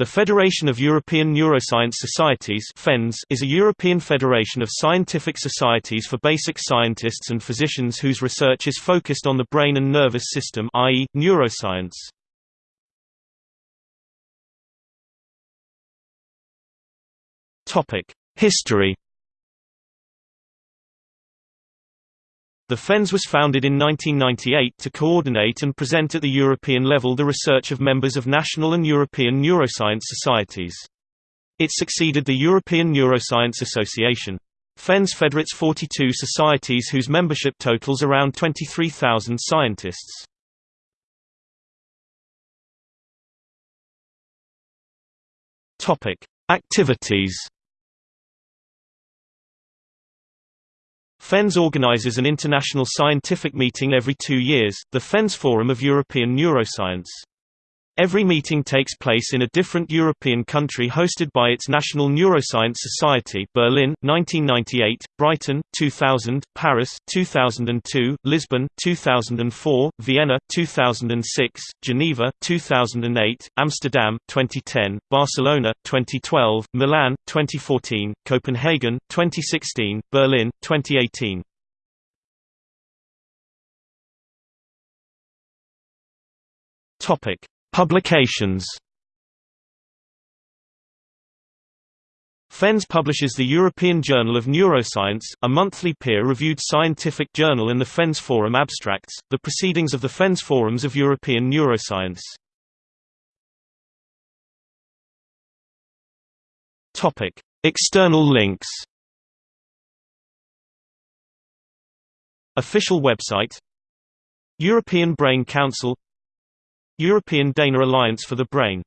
The Federation of European Neuroscience Societies is a European federation of scientific societies for basic scientists and physicians whose research is focused on the brain and nervous system i.e., neuroscience. History The FENS was founded in 1998 to coordinate and present at the European level the research of members of national and European neuroscience societies. It succeeded the European Neuroscience Association. FENS federates 42 societies whose membership totals around 23,000 scientists. Activities FENS organizes an international scientific meeting every two years, the FENS Forum of European Neuroscience. Every meeting takes place in a different European country hosted by its National Neuroscience Society Berlin, 1998, Brighton, 2000, Paris, 2002, Lisbon, 2004, Vienna, 2006, Geneva, 2008, Amsterdam, 2010, Barcelona, 2012, Milan, 2014, Copenhagen, 2016, Berlin, 2018. Topic Publications FENS publishes the European Journal of Neuroscience, a monthly peer-reviewed scientific journal and the FENS Forum abstracts, the proceedings of the FENS Forums of European Neuroscience. External links Official website European Brain Council European Dana Alliance for the Brain